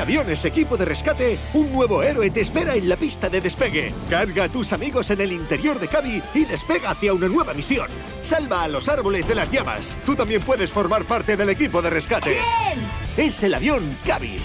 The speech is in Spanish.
Aviones Equipo de Rescate, un nuevo héroe te espera en la pista de despegue. Carga a tus amigos en el interior de Cavi y despega hacia una nueva misión. Salva a los árboles de las llamas. Tú también puedes formar parte del equipo de rescate. ¡Bien! Es el avión Cavi.